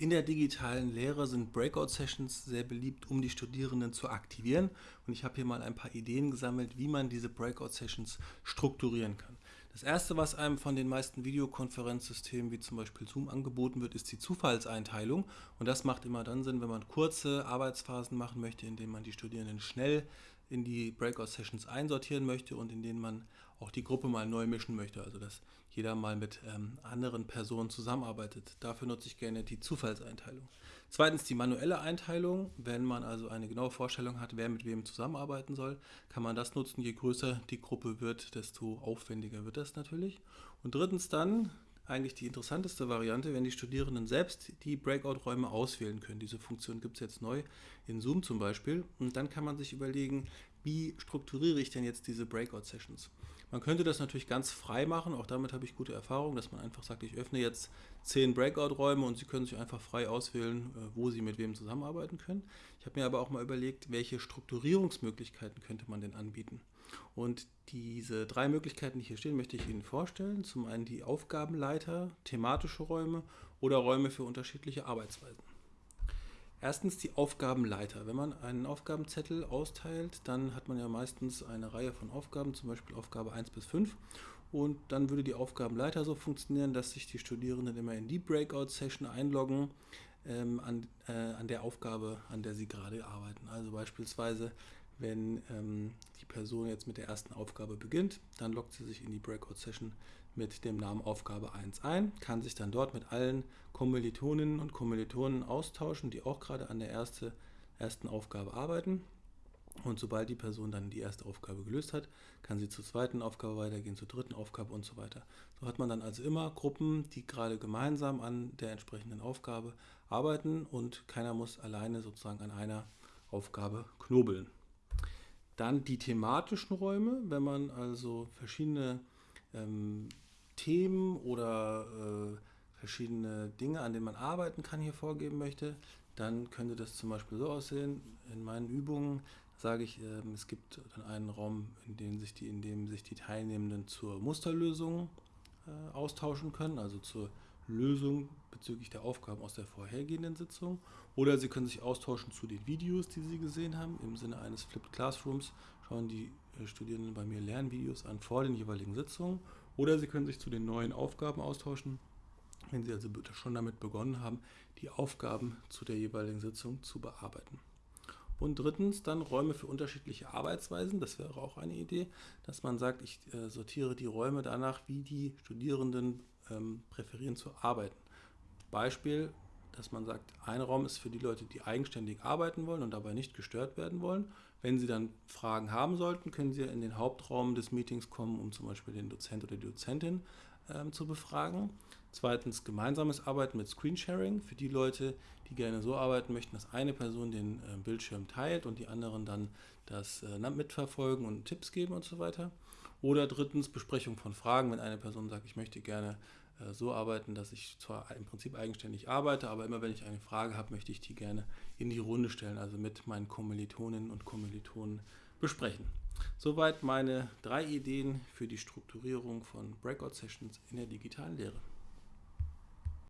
In der digitalen Lehre sind Breakout-Sessions sehr beliebt, um die Studierenden zu aktivieren. Und ich habe hier mal ein paar Ideen gesammelt, wie man diese Breakout-Sessions strukturieren kann. Das erste, was einem von den meisten Videokonferenzsystemen wie zum Beispiel Zoom angeboten wird, ist die Zufallseinteilung. Und das macht immer dann Sinn, wenn man kurze Arbeitsphasen machen möchte, indem man die Studierenden schnell in die Breakout-Sessions einsortieren möchte und in denen man auch die Gruppe mal neu mischen möchte, also dass jeder mal mit ähm, anderen Personen zusammenarbeitet. Dafür nutze ich gerne die Zufallseinteilung. Zweitens die manuelle Einteilung. Wenn man also eine genaue Vorstellung hat, wer mit wem zusammenarbeiten soll, kann man das nutzen. Je größer die Gruppe wird, desto aufwendiger wird das natürlich. Und drittens dann eigentlich die interessanteste Variante, wenn die Studierenden selbst die Breakout-Räume auswählen können. Diese Funktion gibt es jetzt neu in Zoom zum Beispiel. Und dann kann man sich überlegen, wie strukturiere ich denn jetzt diese Breakout-Sessions. Man könnte das natürlich ganz frei machen, auch damit habe ich gute Erfahrungen, dass man einfach sagt, ich öffne jetzt zehn Breakout-Räume und Sie können sich einfach frei auswählen, äh, wo Sie mit wem zusammenarbeiten können. Ich habe mir aber auch mal überlegt, welche Strukturierungsmöglichkeiten könnte man denn anbieten. Und diese drei Möglichkeiten, die hier stehen, möchte ich Ihnen vorstellen. Zum einen die Aufgabenleiter, thematische Räume oder Räume für unterschiedliche Arbeitsweisen. Erstens die Aufgabenleiter. Wenn man einen Aufgabenzettel austeilt, dann hat man ja meistens eine Reihe von Aufgaben, zum Beispiel Aufgabe 1 bis 5. Und dann würde die Aufgabenleiter so funktionieren, dass sich die Studierenden immer in die Breakout-Session einloggen ähm, an, äh, an der Aufgabe, an der sie gerade arbeiten. Also beispielsweise wenn ähm, die Person jetzt mit der ersten Aufgabe beginnt, dann loggt sie sich in die Breakout-Session mit dem Namen Aufgabe 1 ein, kann sich dann dort mit allen Kommilitoninnen und Kommilitonen austauschen, die auch gerade an der erste, ersten Aufgabe arbeiten. Und sobald die Person dann die erste Aufgabe gelöst hat, kann sie zur zweiten Aufgabe weitergehen, zur dritten Aufgabe und so weiter. So hat man dann also immer Gruppen, die gerade gemeinsam an der entsprechenden Aufgabe arbeiten und keiner muss alleine sozusagen an einer Aufgabe knobeln. Dann die thematischen Räume, wenn man also verschiedene ähm, Themen oder äh, verschiedene Dinge, an denen man arbeiten kann, hier vorgeben möchte, dann könnte das zum Beispiel so aussehen. In meinen Übungen sage ich, äh, es gibt dann einen Raum, in dem sich die, in dem sich die Teilnehmenden zur Musterlösung äh, austauschen können, also zur Lösung bezüglich der Aufgaben aus der vorhergehenden Sitzung. Oder Sie können sich austauschen zu den Videos, die Sie gesehen haben. Im Sinne eines Flipped Classrooms schauen die äh, Studierenden bei mir Lernvideos an vor den jeweiligen Sitzungen. Oder Sie können sich zu den neuen Aufgaben austauschen, wenn Sie also schon damit begonnen haben, die Aufgaben zu der jeweiligen Sitzung zu bearbeiten. Und drittens dann Räume für unterschiedliche Arbeitsweisen. Das wäre auch eine Idee, dass man sagt, ich äh, sortiere die Räume danach, wie die Studierenden ähm, präferieren zu arbeiten. Beispiel, dass man sagt, ein Raum ist für die Leute, die eigenständig arbeiten wollen und dabei nicht gestört werden wollen. Wenn Sie dann Fragen haben sollten, können Sie in den Hauptraum des Meetings kommen, um zum Beispiel den Dozent oder die Dozentin ähm, zu befragen. Zweitens gemeinsames Arbeiten mit Screensharing für die Leute, die gerne so arbeiten möchten, dass eine Person den äh, Bildschirm teilt und die anderen dann das äh, mitverfolgen und Tipps geben und so weiter. Oder drittens Besprechung von Fragen, wenn eine Person sagt, ich möchte gerne äh, so arbeiten, dass ich zwar im Prinzip eigenständig arbeite, aber immer wenn ich eine Frage habe, möchte ich die gerne in die Runde stellen, also mit meinen Kommilitoninnen und Kommilitonen besprechen. Soweit meine drei Ideen für die Strukturierung von Breakout-Sessions in der digitalen Lehre.